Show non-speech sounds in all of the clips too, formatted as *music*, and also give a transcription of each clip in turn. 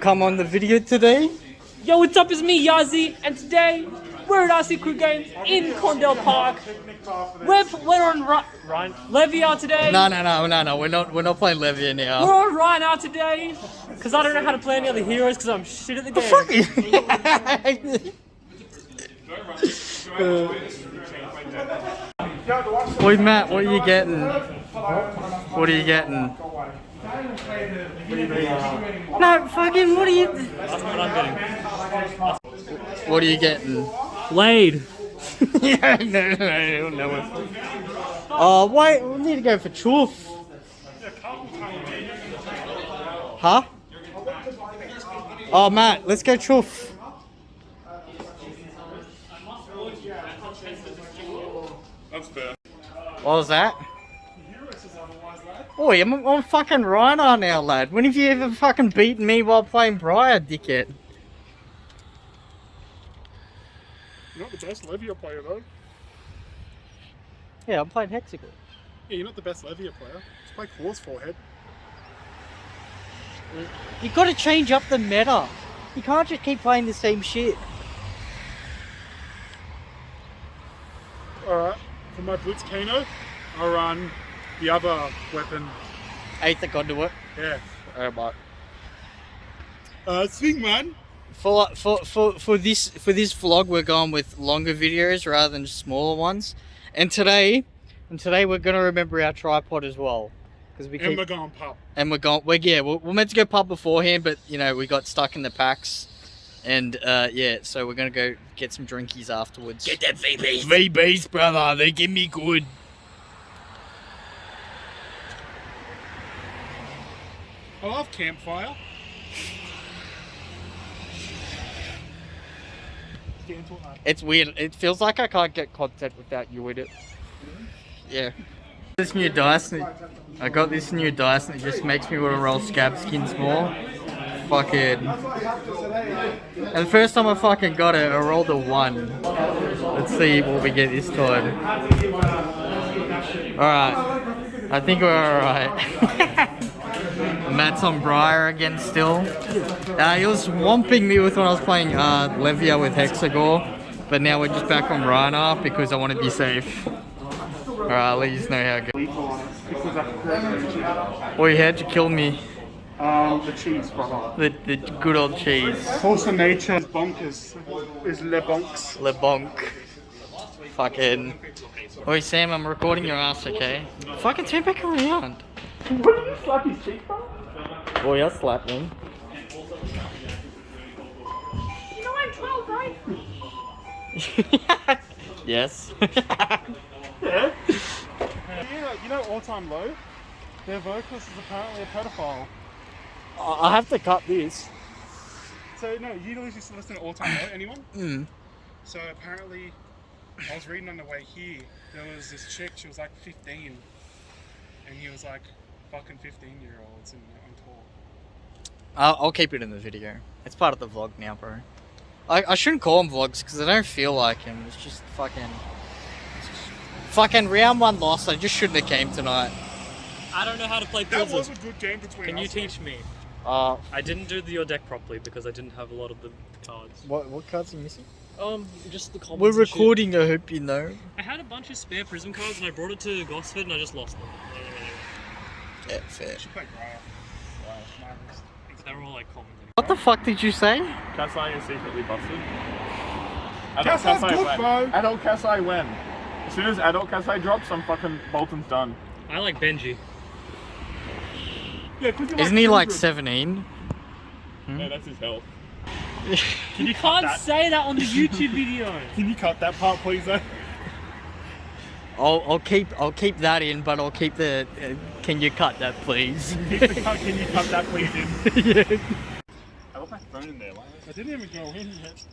come on the video today? Yo, what's up? It's me, Yazi, and today we're at RC Crew Games in Condell Park. We're, we're on Ry- Ryan Levia today. No, no, no, no, no. We're not. We're not playing Levia We're now. on Rhinar today because I don't know how to play any other heroes because I'm shit at the game. Fuck you. *laughs* Boy, Matt, what are you getting? What are you getting? No, fucking, what are you? That's what I'm getting. What are you getting? Blade. *laughs* yeah, no, no, I don't know it. Oh, wait, we need to go for Choof. Huh? Oh, Matt, let's go Choof. That's fair. What was that? Oi, I'm, I'm fucking Rhinar now, lad. When have you ever fucking beaten me while playing Briar, dickhead? You're not the best Levia player though. Yeah, I'm playing Hexagore. Yeah, you're not the best Levia player. Just play Claw's forehead. You've gotta change up the meta. You can't just keep playing the same shit. Alright, for my Blitz Kano, I'll run the other weapon. Aether Conduit. Yeah. Alright, bye. Uh, Swingman. For, for, for, for this for this vlog we're going with longer videos rather than smaller ones. And today and today we're gonna remember our tripod as well. Because we And keep we're going pub. and we're going we're yeah we're, we're meant to go pub beforehand but you know we got stuck in the packs and uh yeah so we're gonna go get some drinkies afterwards get that vbs vbs brother they give me good I love campfire. It's weird. It feels like i can't get content without you in it. Yeah. This new dice i got this new dice and it just makes me want to roll scab skins more. Fucking. And the first time i fucking got it i rolled a one. Let's see what we get this time. All right i think we're all right *laughs* Matt's on Briar again still. Uh, he was swamping me with when I was playing uh, Levia with Hexagore, but now we're just back on Rhinar because I want to be safe. Alright, I'll let you know how it goes. Boy, how'd you kill me? Um, the cheese, brother. The, the good old cheese. Force of nature is bonkers. Is le bonks. Le bonk. Fucking. Oi, Sam, I'm recording your ass, okay? Fucking turn back around. What did you slap his cheek, bro? Boy, I'll slap him. You know I'm 12, right? *laughs* yes. Yeah. *laughs* yeah, you know All Time Low? Their vocalist is apparently a pedophile. I have to cut this. So, no, you usually just listen to All Time Low, anyone? *clears throat* Mm. So apparently, I was reading on the way here, there was this chick, she was like 15, and he was like fucking 15 year olds and on tour. I'll, I'll keep it in the video. It's part of the vlog now, bro. I, I shouldn't call them vlogs because I don't feel like him. It's just fucking. it's just- fucking round one loss. I just shouldn't have came tonight. I don't know how to play That Prism. was a good game between Can you us. teach me? Uh, I didn't do the, your deck properly because I didn't have a lot of the cards. what what cards are you missing? Um, just the commons. We're and shit. recording. I hope you know. I had a bunch of spare Prism cards and I brought it to Gosford and I just lost them. Yeah, fair. You should play Briar. Wow, marvelous. They're all like commons. What the fuck did you say? Kassai is secretly busted. Adult Kassai's Kassai good, when? bro. Adult Kassai when? As soon as adult Kassai drops, I'm fucking Boltyn's done. I like Benji. Yeah, 'cause you Isn't he like children. seventeen? Hmm? Yeah, that's his health. *laughs* Can you You can't that? say that on the YouTube video. Can you cut that part, please? Though? I'll I'll keep I'll keep that in, but I'll keep the. Uh, can you cut that, please? Keep the cut. Can you cut that, please? In. *laughs* yeah. I left my phone in there. Why I didn't even go in yet.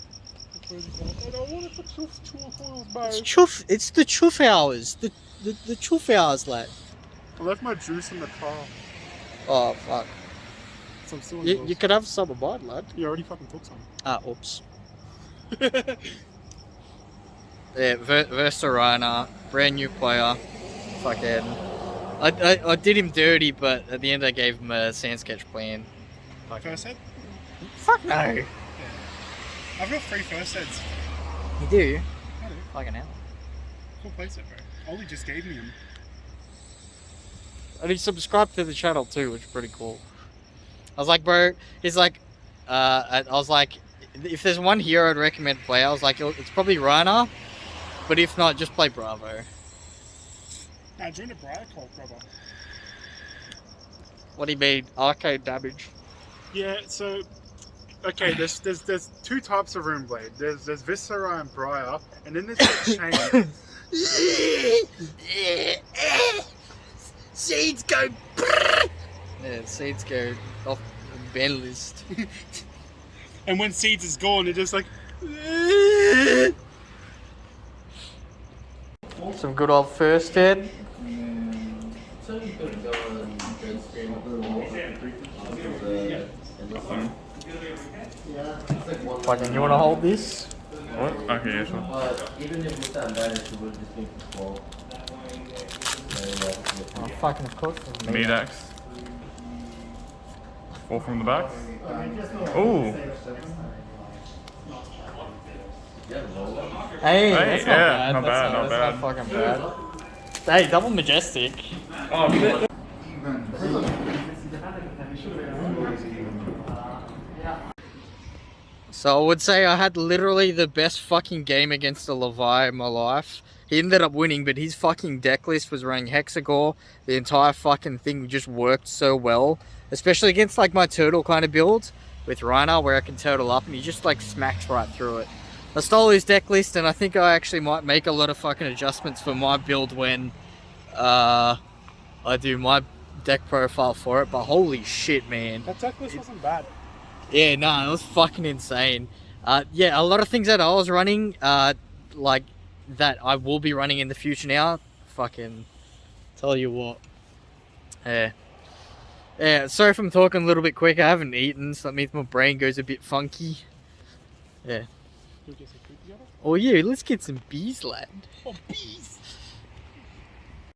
I don't want it for two, two foils, bro. It's chuff. It's the chuff hours. The the the chuff hours, lad. I left my juice in the car. Oh fuck. So I'm still You, yours. you could have some of mine, lad. You already fucking took some. Ah, oops. *laughs* Yeah, Ver- Versa Rhinar, brand new player. Fucking. I, I, I did him dirty, but at the end I gave him a sand sketch plan. First head? Fuck no. I've got three first aids. You do? I do. Fucking hell. Cool playset, bro. Ollie just gave me him. And he subscribed to the channel too, which is pretty cool. I was like, bro, he's like, uh, I I was like, if there's one hero I'd recommend play, I was like, it's probably Rhinar, but if not, just play Bravo. Now join a Briar Cult, brother. What do you mean? Arcade damage. Yeah, so okay, there's there's there's two types of Runeblade. There's there's Viserai and Briar, and then there's the *coughs* Chane. Seeds go. Yeah, seeds go off the ban list. *laughs* and when Seeds is gone, it just like *laughs* Some good old first head. Fucking, you wanna hold this? What? Okay, yeah, sure. even if we stand there, it will just be small. Oh, fucking of course. Meat axe. Four from the back. Ooh. Hey, Hey, that's not yeah, bad. not that's bad, not that's bad. not fucking bad. Hey, double majestic. Oh, shit. So I would say I had literally the best fucking game against the Levi in my life. He ended up winning, but his fucking deck list was running Hexagore. The entire fucking thing just worked so well. Especially against like my turtle kind of build with Rhinar where I can turtle up and he just like smacks right through it. I stole his deck list and I think I actually might make a lot of fucking adjustments for my build when uh, I do my deck profile for it. But holy shit, man. that deck list wasn't bad. Yeah, no, it was fucking insane. Uh, yeah, a lot of things that I was running, uh, like that I will be running in the future now. Fucking tell you what. Yeah. Yeah, sorry if I'm talking a little bit quick. I haven't eaten, so that means my brain goes a bit funky. Yeah. Oh, yeah, let's get some bees, lad. Oh, bees!